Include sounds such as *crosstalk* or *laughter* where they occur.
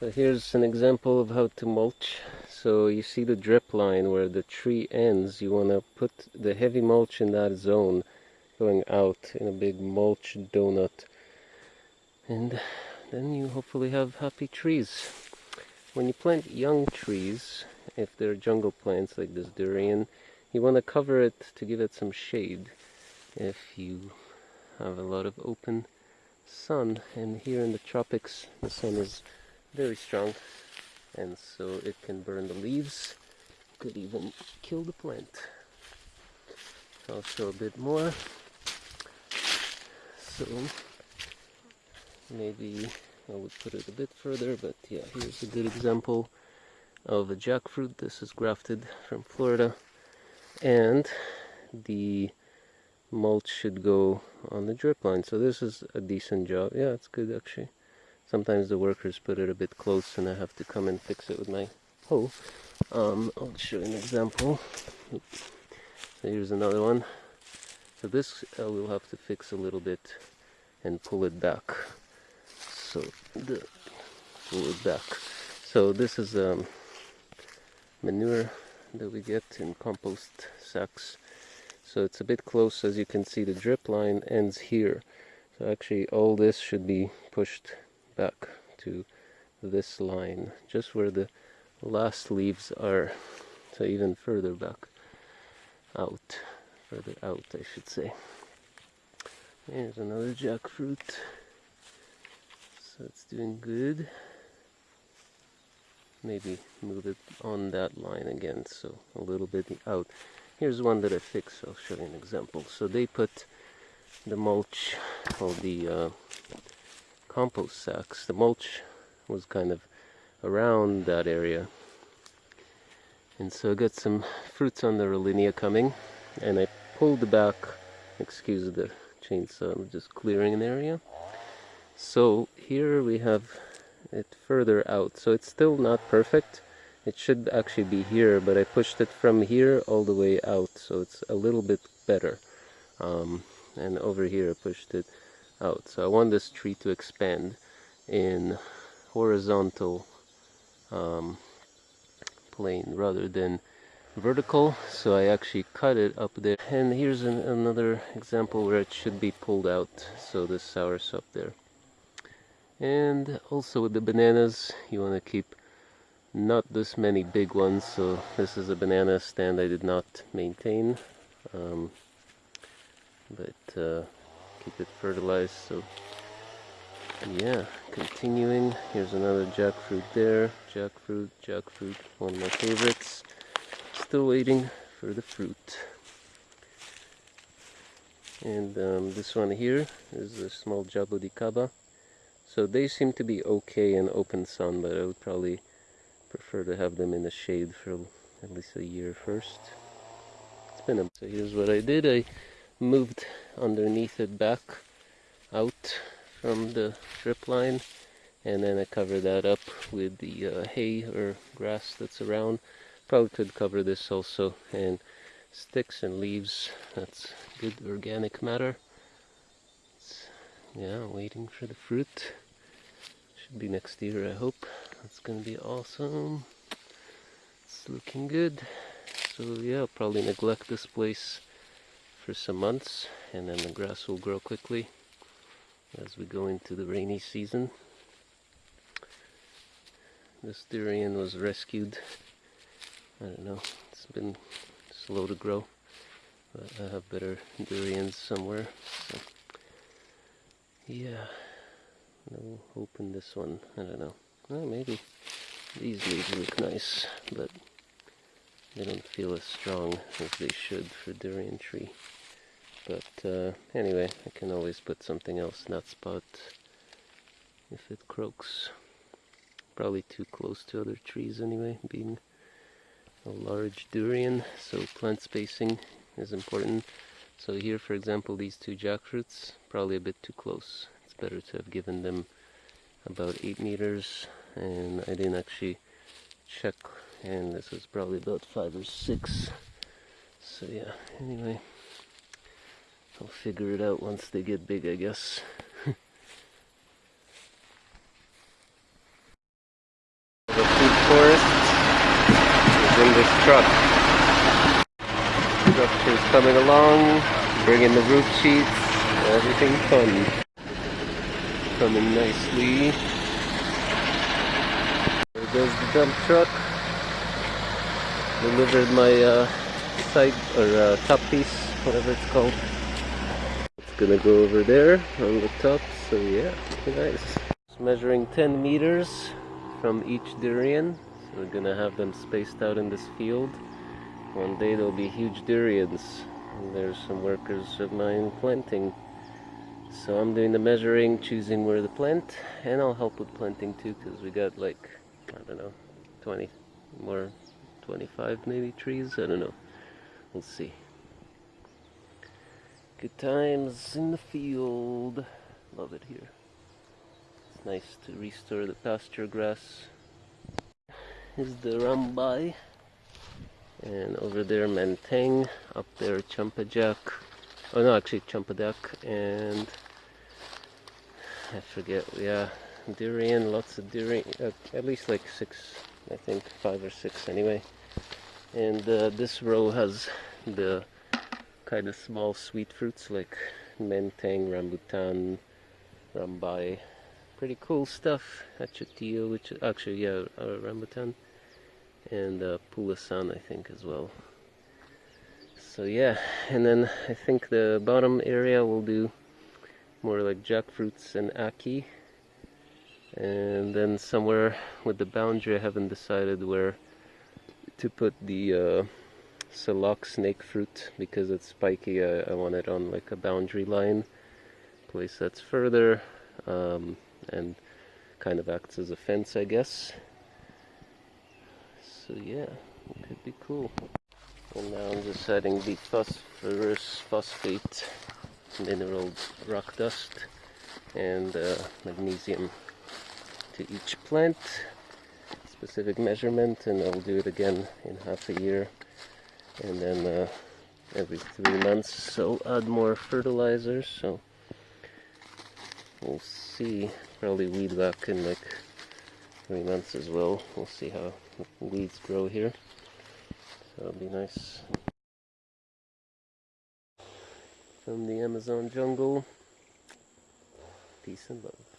So here's an example of how to mulch. So you see the drip line where the tree ends. You want to put the heavy mulch in that zone going out in a big mulch donut. And then you hopefully have happy trees. When you plant young trees, if they're jungle plants like this durian, you want to cover it to give it some shade if you have a lot of open sun and here in the tropics the sun is very strong and so it can burn the leaves. Could even kill the plant. I'll show a bit more. So maybe I would put it a bit further but yeah here's a good example of a jackfruit. This is grafted from Florida and the mulch should go on the drip line. So this is a decent job. Yeah it's good actually sometimes the workers put it a bit close and I have to come and fix it with my hoe. Um, I'll show you an example. So here's another one. So this uh, we'll have to fix a little bit and pull it back. So the pull it back. So this is um, manure that we get in compost sacks. So it's a bit close as you can see the drip line ends here. So actually all this should be pushed back to this line just where the last leaves are so even further back out further out I should say here's another jackfruit so it's doing good maybe move it on that line again so a little bit out Here's one that I fixed. I'll show you an example. So they put the mulch or the uh, compost sacks. The mulch was kind of around that area. And so I got some fruits on the Rollinia coming. And I pulled the back, excuse the chainsaw, I'm just clearing an area. So here we have it further out. So it's still not perfect it should actually be here, but I pushed it from here all the way out, so it's a little bit better. Um, and over here I pushed it out. So I want this tree to expand in horizontal um, plane rather than vertical. So I actually cut it up there. And here's an, another example where it should be pulled out. So this the soursop there. And also with the bananas you want to keep not this many big ones. So this is a banana stand I did not maintain. Um, but uh, keep it fertilized so yeah continuing here's another jackfruit there jackfruit jackfruit one of my favorites still waiting for the fruit and um, this one here is a small jaboticaba so they seem to be okay in open sun but I would probably prefer to have them in the shade for at least a year first. It's been a, so here's what I did. I moved underneath it back out from the drip line and then I cover that up with the uh, hay or grass that's around. Probably could cover this also and sticks and leaves. That's good organic matter. It's, yeah, waiting for the fruit. Should be next year, I hope. That's gonna be awesome. It's looking good. So yeah, I'll probably neglect this place for some months and then the grass will grow quickly as we go into the rainy season. This durian was rescued. I don't know, it's been slow to grow. But I have better durians somewhere. So yeah. I'll open this one. I don't know. Well, maybe these leaves look nice, but they don't feel as strong as they should for durian tree. But uh, anyway, I can always put something else in that spot if it croaks. Probably too close to other trees anyway, being a large durian, so plant spacing is important. So here, for example, these two jackfruits, probably a bit too close it's better to have given them about 8 meters and I didn't actually check and this was probably about 5 or 6 so yeah anyway I'll figure it out once they get big, I guess. *laughs* the food forest is in this truck. Truck is coming along, bringing the roof sheets, everything fun. Coming nicely. There goes the dump truck. Delivered my uh, side or uh, top piece, whatever it's called. Gonna go over there on the top, so yeah, nice. It's measuring 10 meters from each durian. So we're gonna have them spaced out in this field. One day there'll be huge durians. And there's some workers of mine planting. So I'm doing the measuring, choosing where to plant, and I'll help with planting too, because we got like, I don't know, 20 more, 25 maybe trees, I don't know. We'll see. Good times in the field. Love it here. It's nice to restore the pasture grass. Is the Rambai. And over there Menteng. Up there Champajak. Oh no, actually Champa Champadak. And I forget, yeah, durian, lots of durian, uh, at least like six, I think, five or six anyway. And uh, this row has the kind of small sweet fruits like menteng, rambutan, rambai. Pretty cool stuff. Achotillo, which actually, yeah, uh, rambutan. And uh, pulasan, I think, as well. So yeah, and then I think the bottom area will do more like jackfruits and aki. And then somewhere with the boundary, I haven't decided where to put the uh, Salak snake fruit because it's spiky. I, I want it on like a boundary line place that's further um, and kind of acts as a fence, I guess. So yeah, it could be cool. And now I'm just adding the phosphorus phosphate mineral rock dust and uh, magnesium to each plant specific measurement and I'll do it again in half a year and then uh, every three months so add more fertilizers so we'll see. Probably weed back in like three months as well. We'll see how weeds grow here. So it'll be nice. From the Amazon jungle peace and love